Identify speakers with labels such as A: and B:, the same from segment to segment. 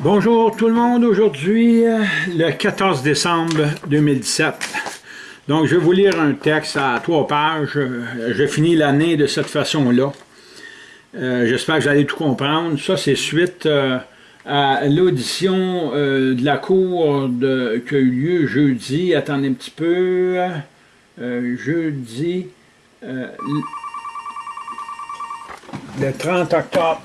A: Bonjour tout le monde, aujourd'hui le 14 décembre 2017. Donc je vais vous lire un texte à trois pages. Je finis l'année de cette façon-là. Euh, j'espère que vous allez tout comprendre. Ça c'est suite euh, à l'audition euh, de la cour de, qui a eu lieu jeudi. Attendez un petit peu. jeudi le 30 octobre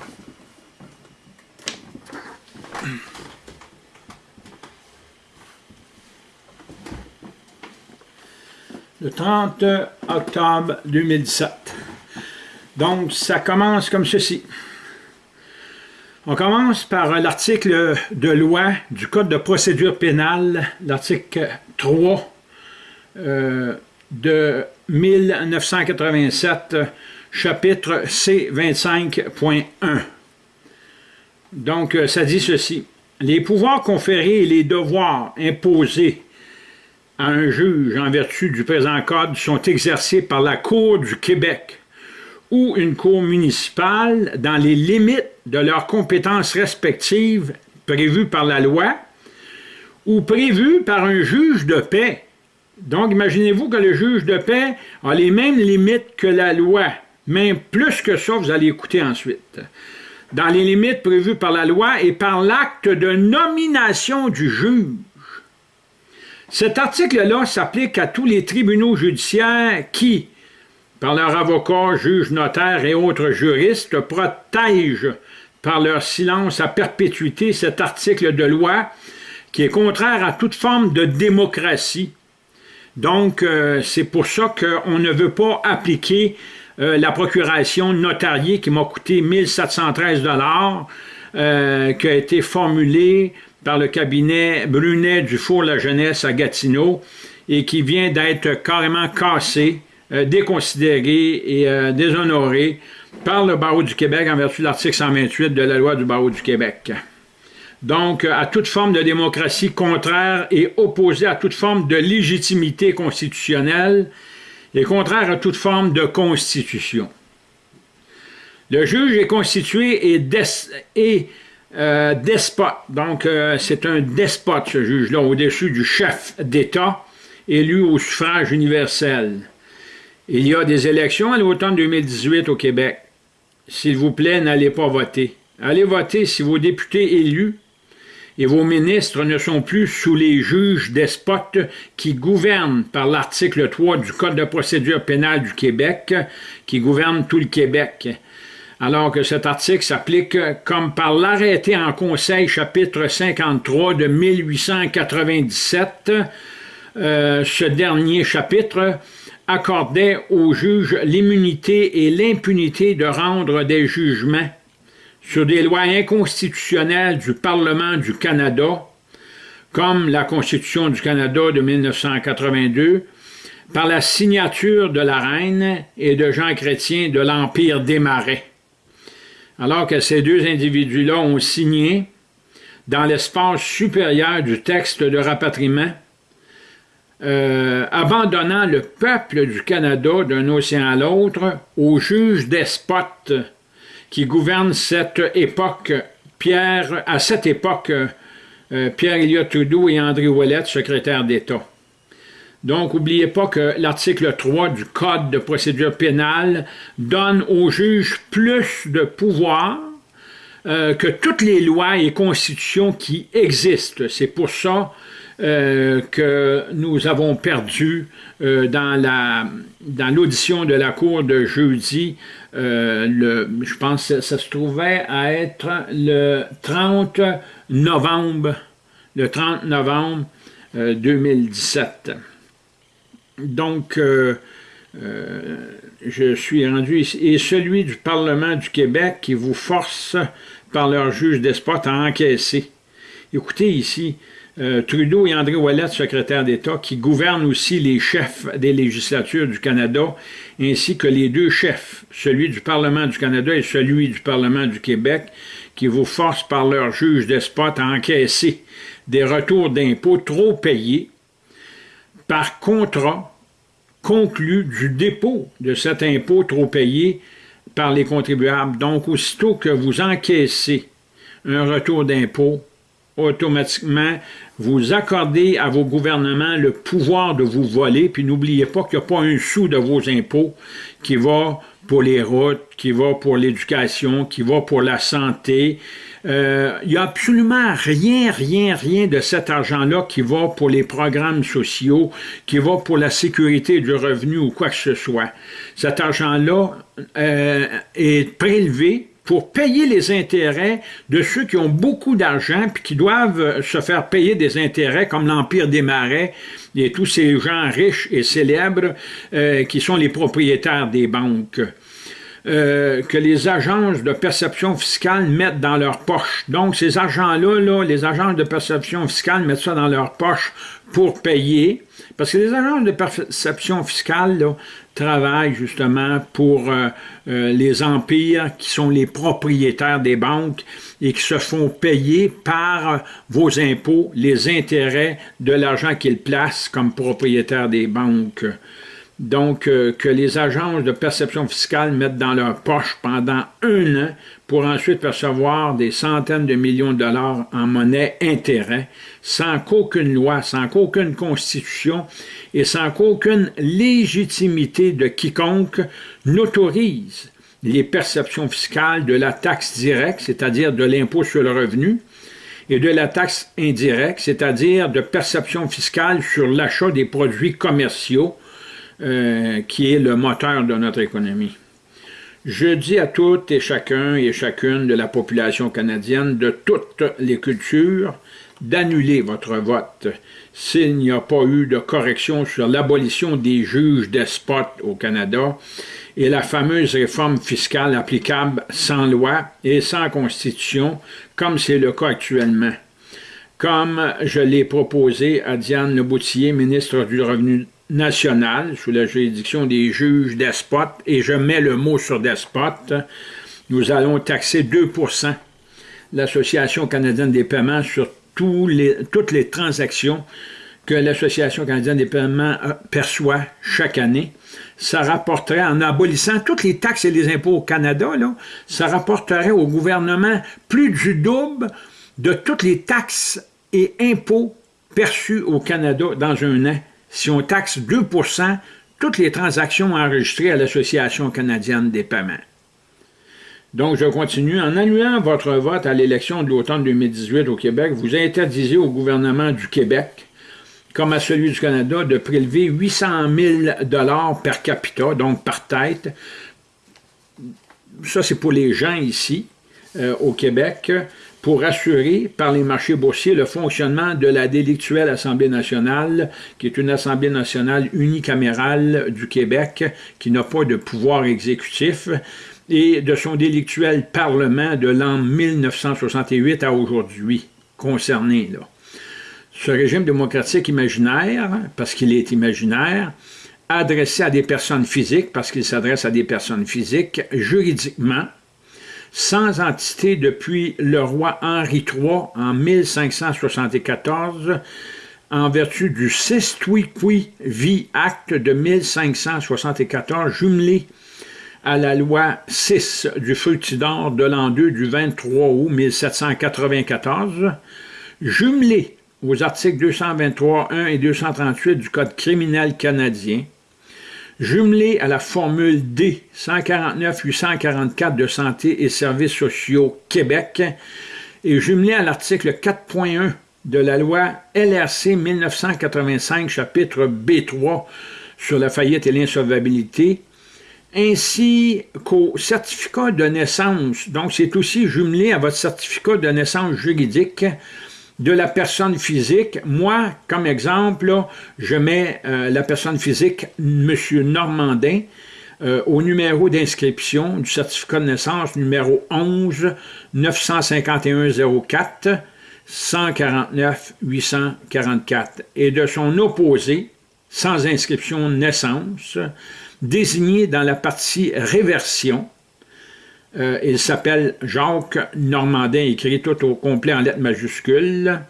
A: le 30 octobre 2017. Donc, ça commence comme ceci. On commence par l'article de loi du Code de procédure pénale, l'article 3 euh, de 1987, chapitre C25.1. Donc, euh, ça dit ceci. Les pouvoirs conférés et les devoirs imposés à un juge en vertu du présent code sont exercés par la Cour du Québec ou une cour municipale dans les limites de leurs compétences respectives prévues par la loi ou prévues par un juge de paix. Donc, imaginez-vous que le juge de paix a les mêmes limites que la loi, même plus que ça, vous allez écouter ensuite. Dans les limites prévues par la loi et par l'acte de nomination du juge. Cet article-là s'applique à tous les tribunaux judiciaires qui, par leurs avocats, juges, notaires et autres juristes, protègent par leur silence à perpétuité cet article de loi qui est contraire à toute forme de démocratie. Donc, euh, c'est pour ça qu'on ne veut pas appliquer euh, la procuration notariée qui m'a coûté 1713 dollars, euh, qui a été formulée par le cabinet Brunet du Four-la Jeunesse à Gatineau et qui vient d'être carrément cassé, euh, déconsidéré et euh, déshonoré par le barreau du Québec en vertu de l'article 128 de la loi du barreau du Québec. Donc, à toute forme de démocratie contraire et opposée à toute forme de légitimité constitutionnelle et contraire à toute forme de constitution. Le juge est constitué et euh, despote. Donc, euh, c'est un despote, ce juge-là, au-dessus du chef d'État, élu au suffrage universel. Il y a des élections à l'automne 2018 au Québec. S'il vous plaît, n'allez pas voter. Allez voter si vos députés élus et vos ministres ne sont plus sous les juges despotes qui gouvernent par l'article 3 du Code de procédure pénale du Québec, qui gouverne tout le Québec alors que cet article s'applique comme par l'arrêté en Conseil chapitre 53 de 1897. Euh, ce dernier chapitre accordait aux juges l'immunité et l'impunité de rendre des jugements sur des lois inconstitutionnelles du Parlement du Canada, comme la Constitution du Canada de 1982, par la signature de la Reine et de Jean Chrétien de l'Empire des Marais alors que ces deux individus-là ont signé dans l'espace supérieur du texte de rapatriement, euh, abandonnant le peuple du Canada d'un océan à l'autre aux juges despotes qui gouvernent cette époque, Pierre, à cette époque, euh, Pierre Elliott Trudeau et André Ouellet, secrétaire d'État. Donc, n'oubliez pas que l'article 3 du Code de procédure pénale donne aux juges plus de pouvoir euh, que toutes les lois et constitutions qui existent. C'est pour ça euh, que nous avons perdu euh, dans l'audition de la Cour de jeudi, le, je pense que ça se trouvait à être le 30 novembre, le 30 novembre 2017. Donc, euh, euh, je suis rendu ici. Et celui du Parlement du Québec qui vous force par leur juge despote à encaisser. Écoutez ici, euh, Trudeau et André Ouellet, secrétaire d'État, qui gouvernent aussi les chefs des législatures du Canada, ainsi que les deux chefs, celui du Parlement du Canada et celui du Parlement du Québec, qui vous forcent par leur juge despote à encaisser des retours d'impôts trop payés par contrat conclu du dépôt de cet impôt trop payé par les contribuables. Donc, aussitôt que vous encaissez un retour d'impôt, automatiquement, vous accordez à vos gouvernements le pouvoir de vous voler, puis n'oubliez pas qu'il n'y a pas un sou de vos impôts qui va pour les routes, qui va pour l'éducation, qui va pour la santé. Euh, il n'y a absolument rien, rien, rien de cet argent-là qui va pour les programmes sociaux, qui va pour la sécurité du revenu ou quoi que ce soit. Cet argent-là euh, est prélevé pour payer les intérêts de ceux qui ont beaucoup d'argent puis qui doivent se faire payer des intérêts comme l'Empire des Marais et tous ces gens riches et célèbres euh, qui sont les propriétaires des banques. Euh, que les agences de perception fiscale mettent dans leur poche. Donc, ces argents-là, là, les agences de perception fiscale mettent ça dans leur poche pour payer. Parce que les agences de perception fiscale travaillent justement pour euh, euh, les empires qui sont les propriétaires des banques et qui se font payer par vos impôts les intérêts de l'argent qu'ils placent comme propriétaires des banques donc euh, que les agences de perception fiscale mettent dans leur poche pendant un an pour ensuite percevoir des centaines de millions de dollars en monnaie intérêt, sans qu'aucune loi, sans qu'aucune constitution et sans qu'aucune légitimité de quiconque n'autorise les perceptions fiscales de la taxe directe, c'est-à-dire de l'impôt sur le revenu, et de la taxe indirecte, c'est-à-dire de perception fiscale sur l'achat des produits commerciaux, euh, qui est le moteur de notre économie. Je dis à toutes et chacun et chacune de la population canadienne de toutes les cultures d'annuler votre vote s'il n'y a pas eu de correction sur l'abolition des juges despotes au Canada et la fameuse réforme fiscale applicable sans loi et sans constitution, comme c'est le cas actuellement. Comme je l'ai proposé à Diane Leboutillier, ministre du Revenu nationale sous la juridiction des juges despotes, et je mets le mot sur despote, nous allons taxer 2% l'Association canadienne des paiements sur tous les, toutes les transactions que l'Association canadienne des paiements euh, perçoit chaque année. Ça rapporterait, en abolissant toutes les taxes et les impôts au Canada, là, ça rapporterait au gouvernement plus du double de toutes les taxes et impôts perçus au Canada dans un an si on taxe 2% toutes les transactions enregistrées à l'Association canadienne des paiements. Donc, je continue. En annulant votre vote à l'élection de l'automne 2018 au Québec, vous interdisez au gouvernement du Québec, comme à celui du Canada, de prélever 800 000 per capita, donc par tête. Ça, c'est pour les gens ici, euh, au Québec, pour assurer par les marchés boursiers le fonctionnement de la délictuelle Assemblée nationale, qui est une Assemblée nationale unicamérale du Québec, qui n'a pas de pouvoir exécutif, et de son délictuel Parlement de l'an 1968 à aujourd'hui, concerné. Ce régime démocratique imaginaire, parce qu'il est imaginaire, adressé à des personnes physiques, parce qu'il s'adresse à des personnes physiques, juridiquement, sans entité depuis le roi Henri III en 1574, en vertu du Sestuiqui Vi Acte de 1574, jumelé à la loi 6 du Fructidor de l'an 2 du 23 août 1794, jumelé aux articles 223, 1 et 238 du Code criminel canadien, jumelé à la formule D 149-844 de Santé et Services sociaux Québec et jumelé à l'article 4.1 de la loi LRC 1985, chapitre B3 sur la faillite et l'insolvabilité, ainsi qu'au certificat de naissance. Donc, c'est aussi jumelé à votre certificat de naissance juridique de la personne physique. Moi, comme exemple, je mets euh, la personne physique, M. Normandin, euh, au numéro d'inscription du certificat de naissance numéro 11 951 04 149 844 et de son opposé, sans inscription naissance, désigné dans la partie réversion, euh, il s'appelle Jacques Normandin, écrit tout au complet en lettres majuscules,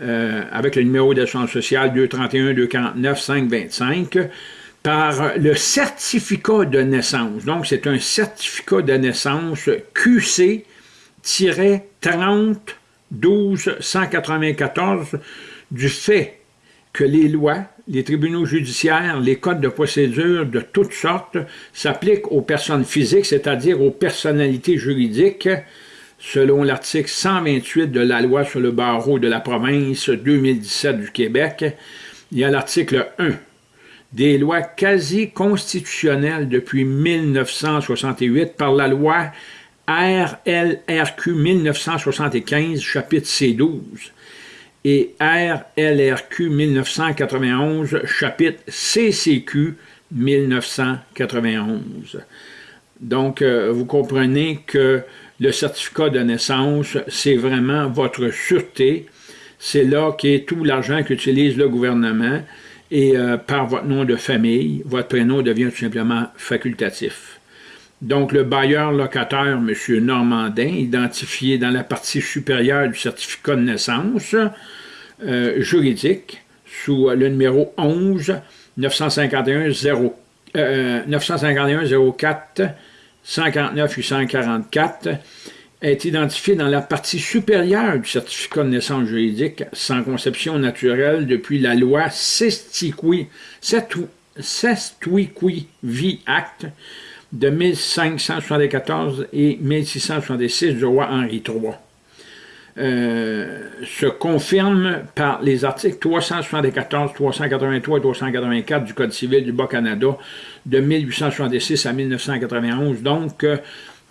A: euh, avec le numéro d'assurance sociale 231-249-525, par le certificat de naissance. Donc, c'est un certificat de naissance QC-30 12 194 du fait que les lois, les tribunaux judiciaires, les codes de procédure de toutes sortes s'appliquent aux personnes physiques, c'est-à-dire aux personnalités juridiques, selon l'article 128 de la loi sur le barreau de la province 2017 du Québec. Y a l'article 1 des lois quasi constitutionnelles depuis 1968 par la loi RLRQ 1975, chapitre C12, et RLRQ 1991, chapitre CCQ 1991. Donc, euh, vous comprenez que le certificat de naissance, c'est vraiment votre sûreté. C'est là qu'est tout l'argent qu'utilise le gouvernement et euh, par votre nom de famille, votre prénom devient tout simplement facultatif. Donc, le bailleur locataire, M. Normandin, identifié dans la partie supérieure du certificat de naissance euh, juridique, sous le numéro 11 951 0, 951 04 149 844, est identifié dans la partie supérieure du certificat de naissance juridique sans conception naturelle depuis la loi Sestiqui, Vie Act de 1574 et 1666 du roi Henri III. Euh, se confirme par les articles 374, 383 et 384 du Code civil du Bas-Canada de 1866 à 1991. Donc, euh,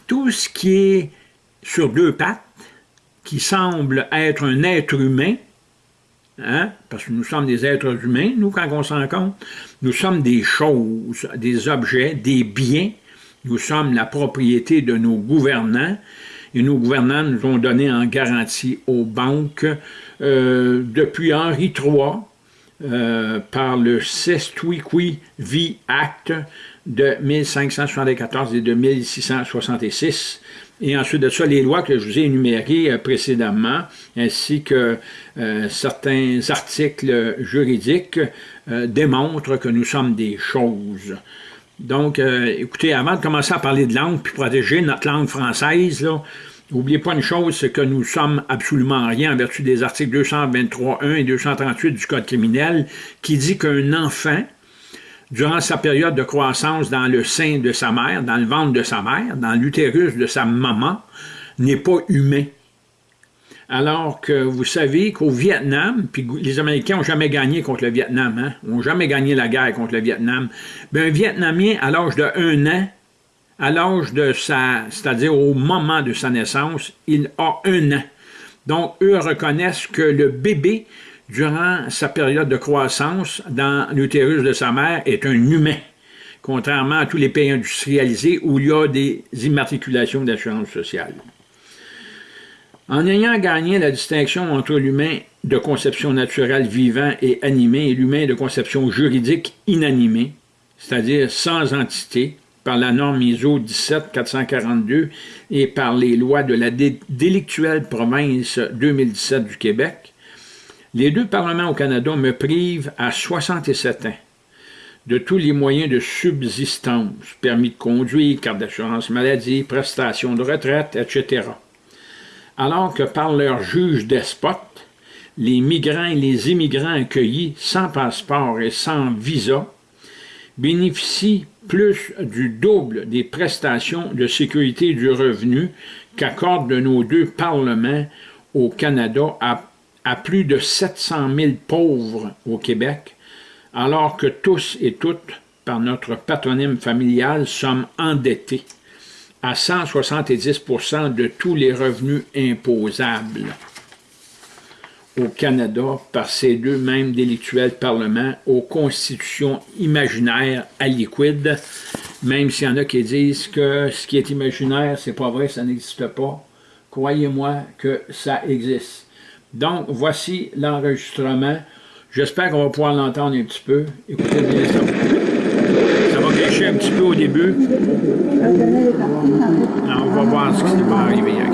A: tout ce qui est sur deux pattes, qui semble être un être humain, hein, parce que nous sommes des êtres humains, nous, quand on s'en compte, nous sommes des choses, des objets, des biens, nous sommes la propriété de nos gouvernants, et nos gouvernants nous ont donné en garantie aux banques euh, depuis Henri III, euh, par le Sestuiqui V Act de 1574 et de 1666, et ensuite de ça, les lois que je vous ai énumérées euh, précédemment, ainsi que certains articles juridiques, démontrent que nous sommes des choses. Donc, écoutez, avant de commencer à parler de langue, puis protéger notre langue française, n'oubliez pas une chose, c'est que nous sommes absolument rien en vertu des articles 223.1 et 238 du Code criminel, qui dit qu'un enfant durant sa période de croissance dans le sein de sa mère, dans le ventre de sa mère, dans l'utérus de sa maman, n'est pas humain. Alors que vous savez qu'au Vietnam, puis les Américains n'ont jamais gagné contre le Vietnam, hein, n'ont jamais gagné la guerre contre le Vietnam, bien, un Vietnamien, à l'âge de un an, à l'âge de sa, c'est-à-dire au moment de sa naissance, il a un an. Donc, eux reconnaissent que le bébé durant sa période de croissance dans l'utérus de sa mère est un humain, contrairement à tous les pays industrialisés où il y a des immatriculations d'assurance sociale. En ayant gagné la distinction entre l'humain de conception naturelle vivant et animé et l'humain de conception juridique inanimé, c'est-à-dire sans entité, par la norme ISO 17442 et par les lois de la délictuelle province 2017 du Québec, les deux parlements au Canada me privent à 67 ans de tous les moyens de subsistance, permis de conduire, carte d'assurance maladie, prestations de retraite, etc. Alors que par leur juge despote, les migrants et les immigrants accueillis sans passeport et sans visa bénéficient plus du double des prestations de sécurité du revenu qu'accordent nos deux parlements au Canada à à plus de 700 000 pauvres au Québec, alors que tous et toutes, par notre patronyme familial, sommes endettés à 170% de tous les revenus imposables au Canada par ces deux mêmes délictuels parlements aux constitutions imaginaires à liquide, même s'il y en a qui disent que ce qui est imaginaire, c'est pas vrai, ça n'existe pas. Croyez-moi que ça existe. Donc, voici l'enregistrement. J'espère qu'on va pouvoir l'entendre un petit peu. Écoutez bien ça. Ça va gâcher un petit peu au début. On va voir ce qui va arriver avec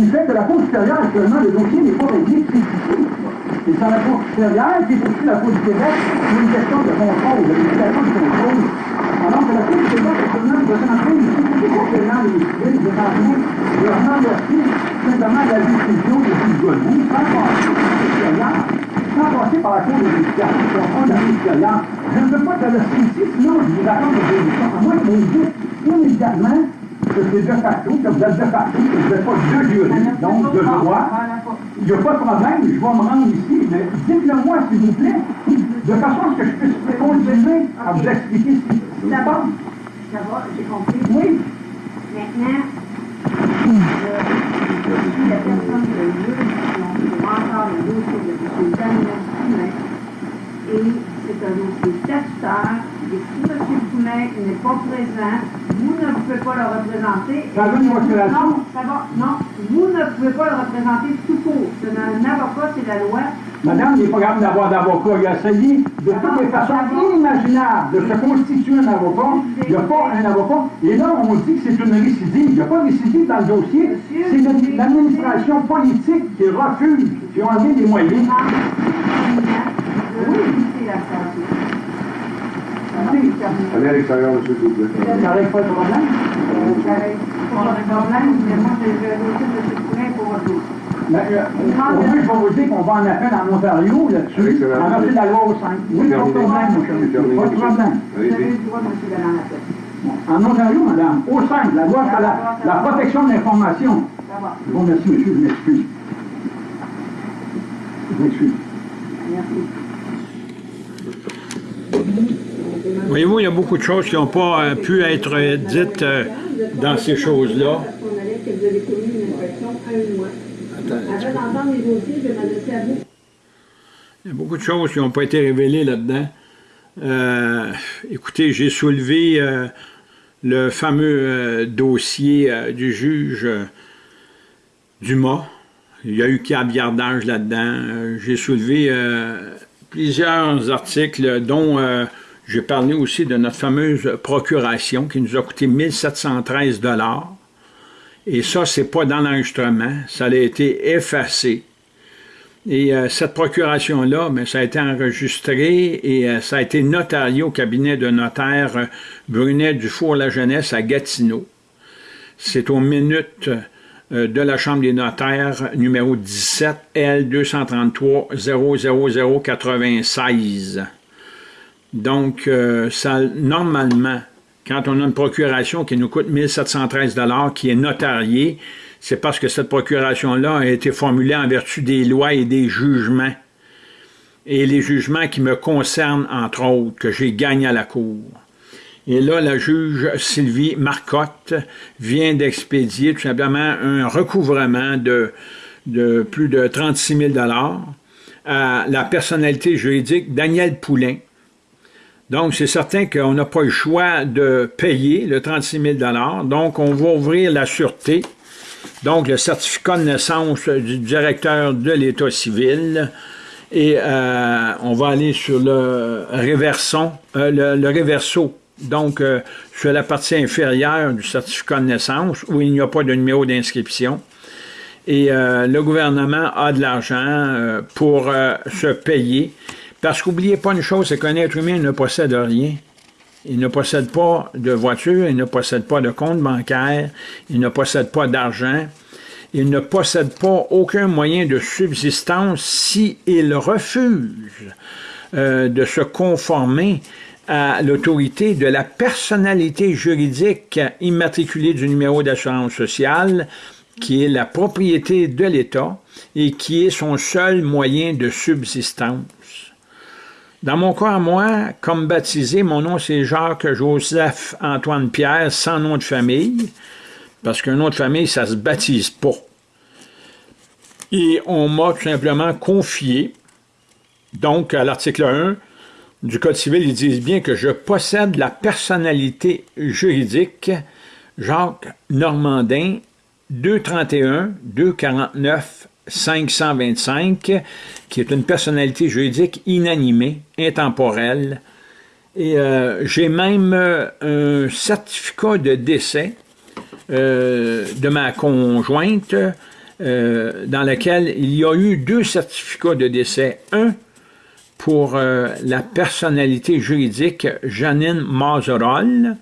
B: qui fait que la Cour supérieure, actuellement, le dossier n'est pas réglé précis. Et c'est la Cour supérieure qui aussi la Cour du Québec, c'est une question de contrôle, de limitation de contrôle. Alors que la Cour du Québec, actuellement, doit s'entrer ici, c'est complètement les civils, de s'entrer, de renverser simplement la décision de Godbout, sans passer par la Cour supérieure, sans passer par la Cour de justice, sans la Cour supérieure. Je ne veux pas que le ici, sinon je vous raconte des émissions. À moins que vous dites immédiatement que c'est de facto, que vous êtes de facto, que vous n'êtes pas de juriste, donc de droit. Il n'y a pas de problème, je vais me rendre ici, mais dites-le-moi, s'il vous plaît, de façon à ce que je puisse continuer à vous expliquer ce qui
C: D'abord, ça va, j'ai compris.
B: Oui.
C: Maintenant, je, je suis la personne de juge pour encore le dossier de M. Poulet. Et c'est un dossier statutaire. Et si M. Poulet n'est pas présent, vous ne pouvez pas le représenter.
B: Ça veut une motivation?
C: Non, ça va. Non, vous ne pouvez pas le représenter tout court. C'est un avocat, c'est la loi.
B: Madame, il n'est pas capable d'avoir d'avocat. Il a essayé de toutes les façons inimaginables de se constituer un avocat. Il n'y a pas un avocat. Et là, on dit que c'est une récidive. Il n'y a pas de récidive dans le dossier. C'est l'administration politique qui refuse, qui enlevé des moyens.
C: Oui, c'est la santé.
D: Allez à l'extérieur, monsieur, s'il vous plaît.
B: Ça n'arrive pas de problème.
C: Pas de problème, mais moi, j'ai le dossier de M. Poulet pour dossier.
B: Mais, euh, au moins, je vais vous dire qu'on va en appel en Ontario là-dessus, en vertu de la loi au 5. Oui, pas de problème, mon cher monsieur. Pas de problème.
C: Vous avez le droit, M. d'aller en appel.
B: En Ontario, madame, au 5, la loi sur la, la protection de l'information.
C: Ça va.
B: Je vous remercie, monsieur, je m'excuse. Je m'excuse.
C: Merci.
A: Voyez-vous, il y a beaucoup de choses qui n'ont pas euh, pu être dites euh, dans ces choses-là. Il y a beaucoup de choses qui n'ont pas été révélées là-dedans. Euh, écoutez, j'ai soulevé le fameux dossier du juge Dumas. Il y a eu caviardage là-dedans. J'ai soulevé plusieurs articles, dont j'ai parlé aussi de notre fameuse procuration qui nous a coûté 1713 Et ça, c'est pas dans l'enregistrement. Ça a été effacé. Et euh, cette procuration-là, ça a été enregistré et euh, ça a été notarié au cabinet de notaire euh, Brunet Dufour-La Jeunesse à Gatineau. C'est aux minutes de la Chambre des notaires, numéro 17 L 233 00096. Donc, euh, ça, normalement, quand on a une procuration qui nous coûte 1713 qui est notariée, c'est parce que cette procuration-là a été formulée en vertu des lois et des jugements. Et les jugements qui me concernent, entre autres, que j'ai gagné à la Cour. Et là, la juge Sylvie Marcotte vient d'expédier tout simplement un recouvrement de, de plus de 36 000 à la personnalité juridique Daniel Poulain. Donc, c'est certain qu'on n'a pas le choix de payer le 36 000 Donc, on va ouvrir la sûreté donc le certificat de naissance du directeur de l'État civil. Et euh, on va aller sur le réverson, euh, le, le réverso, donc euh, sur la partie inférieure du certificat de naissance, où il n'y a pas de numéro d'inscription. Et euh, le gouvernement a de l'argent euh, pour euh, se payer. Parce qu'oubliez pas une chose, c'est qu'un être humain ne possède rien. Il ne possède pas de voiture, il ne possède pas de compte bancaire, il ne possède pas d'argent, il ne possède pas aucun moyen de subsistance s'il refuse euh, de se conformer à l'autorité de la personnalité juridique immatriculée du numéro d'assurance sociale, qui est la propriété de l'État et qui est son seul moyen de subsistance. Dans mon cas, moi, comme baptisé, mon nom c'est Jacques Joseph Antoine Pierre, sans nom de famille, parce qu'un nom de famille, ça se baptise pas. Et on m'a tout simplement confié, donc à l'article 1 du Code civil, ils disent bien que je possède la personnalité juridique Jacques Normandin 231 249 525, qui est une personnalité juridique inanimée, intemporelle. Et euh, j'ai même un certificat de décès de ma conjointe, dans lequel il y a eu deux certificats de décès. Un pour la personnalité juridique Janine Mazerol,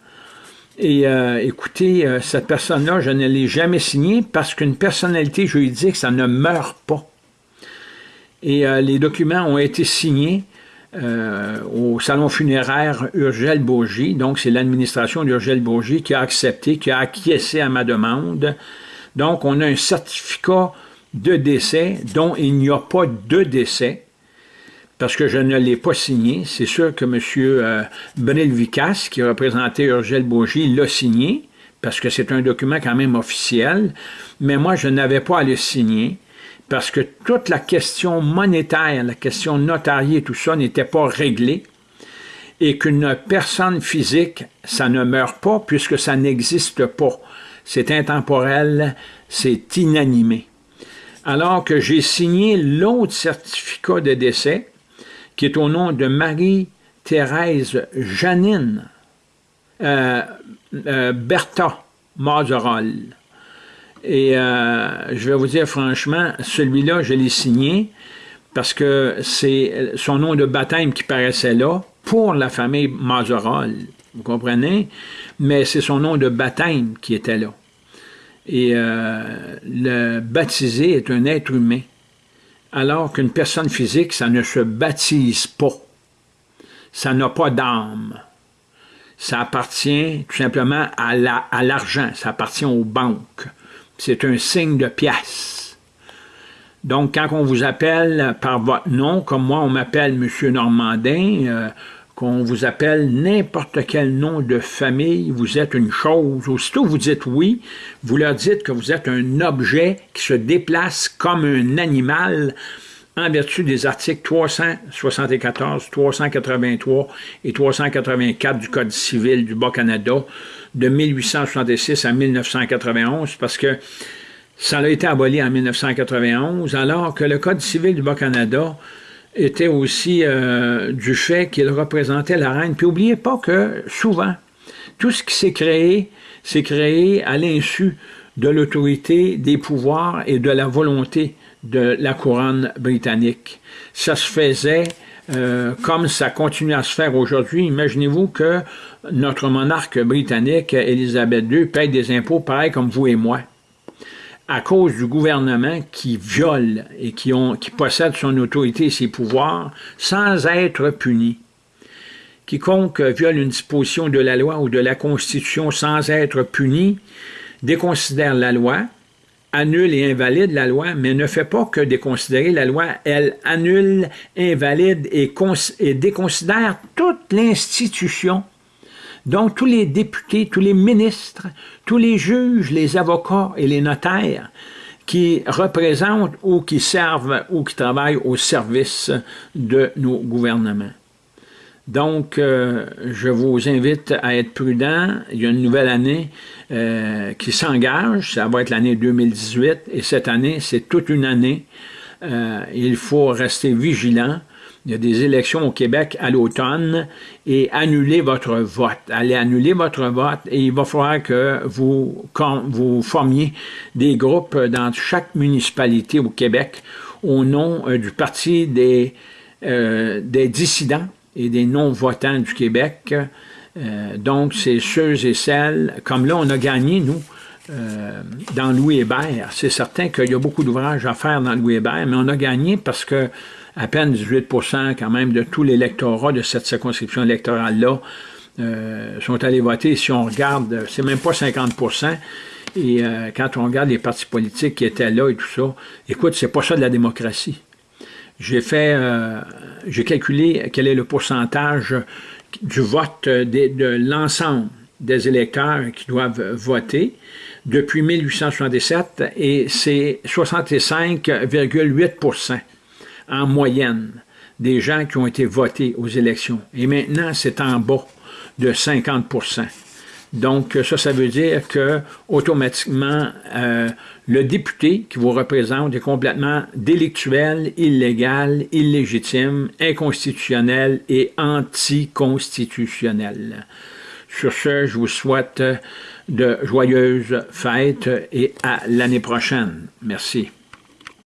A: et euh, écoutez, euh, cette personne-là, je ne l'ai jamais signée parce qu'une personnalité juridique, ça ne meurt pas. Et euh, les documents ont été signés au salon funéraire Urgel Bourgie. Donc, c'est l'administration d'Urgel Bourgie qui a accepté, qui a acquiescé à ma demande. Donc, on a un certificat de décès dont il n'y a pas de décès parce que je ne l'ai pas signé. C'est sûr que M. Euh, Bril Vicas, qui représentait Urgel Bourgie, l'a signé, parce que c'est un document quand même officiel, mais moi, je n'avais pas à le signer, parce que toute la question monétaire, la question notariée, tout ça n'était pas réglée, et qu'une personne physique, ça ne meurt pas, puisque ça n'existe pas. C'est intemporel, c'est inanimé. Alors que j'ai signé l'autre certificat de décès, qui est au nom de Marie-Thérèse Janine euh, euh, Bertha Mazerol. Et euh, je vais vous dire franchement, celui-là, je l'ai signé parce que c'est son nom de baptême qui paraissait là pour la famille Mazerol. Vous comprenez? Mais c'est son nom de baptême qui était là. Et le baptisé est un être humain alors qu'une personne physique, ça ne se baptise pas. Ça n'a pas d'âme. Ça appartient tout simplement à l'argent, la, ça appartient aux banques. C'est un signe de pièce. Donc, quand on vous appelle par votre nom, comme moi, on m'appelle M. Normandin, euh, qu'on vous appelle n'importe quel nom de famille, vous êtes une chose. Aussitôt vous dites oui, vous leur dites que vous êtes un objet qui se déplace comme un animal en vertu des articles 374, 383 et 384 du Code civil du Bas-Canada de 1866 à 1991, parce que ça a été aboli en 1991, alors que le Code civil du Bas-Canada était aussi euh, du fait qu'il représentait la reine. Puis n'oubliez pas que souvent, tout ce qui s'est créé, s'est créé à l'insu de l'autorité, des pouvoirs et de la volonté de la couronne britannique. Ça se faisait euh, comme ça continue à se faire aujourd'hui. Imaginez-vous que notre monarque britannique, Élisabeth II, paye des impôts pareils comme vous et moi à cause du gouvernement qui viole et qui, possède son autorité et ses pouvoirs sans être puni. Quiconque viole une disposition de la loi ou de la Constitution sans être puni déconsidère la loi, annule et invalide la loi, mais ne fait pas que déconsidérer la loi, elle annule, invalide et déconsidère toute l'institution donc, tous les députés, tous les ministres, tous les juges, les avocats et les notaires qui représentent ou qui servent ou qui travaillent au service de nos gouvernements. Donc, euh, je vous invite à être prudent. Il y a une nouvelle année euh, qui s'engage. Ça va être l'année 2018. Et cette année, c'est toute une année. Euh, il faut rester vigilant il y a des élections au Québec à l'automne et annulez votre vote. Allez annuler votre vote et il va falloir que vous, formiez des groupes dans chaque municipalité au Québec au nom euh, du Parti des, euh, des dissidents et des non-votants du Québec. Euh, donc, c'est ceux et celles, comme là, on a gagné, nous, dans Louis Hébert. C'est certain qu'il y a beaucoup d'ouvrages à faire dans Louis Hébert, mais on a gagné parce que à peine 18% quand même de tout l'électorat de cette circonscription électorale-là euh, sont allés voter. Si on regarde, c'est même pas 50% et euh, quand on regarde les partis politiques qui étaient là et tout ça, écoute, c'est pas ça de la démocratie. J'ai fait, euh, j'ai calculé quel est le pourcentage du vote de, l'ensemble des électeurs qui doivent voter depuis 1877 et c'est 65,8 en moyenne des gens qui ont été votés aux élections. Et maintenant, c'est en bas de 50% Donc, ça, ça veut dire que automatiquement, euh, le député qui vous représente est complètement délictuel, illégal, illégitime, inconstitutionnel et anticonstitutionnel. Sur ce, je vous souhaite de joyeuses fêtes et à l'année prochaine. Merci.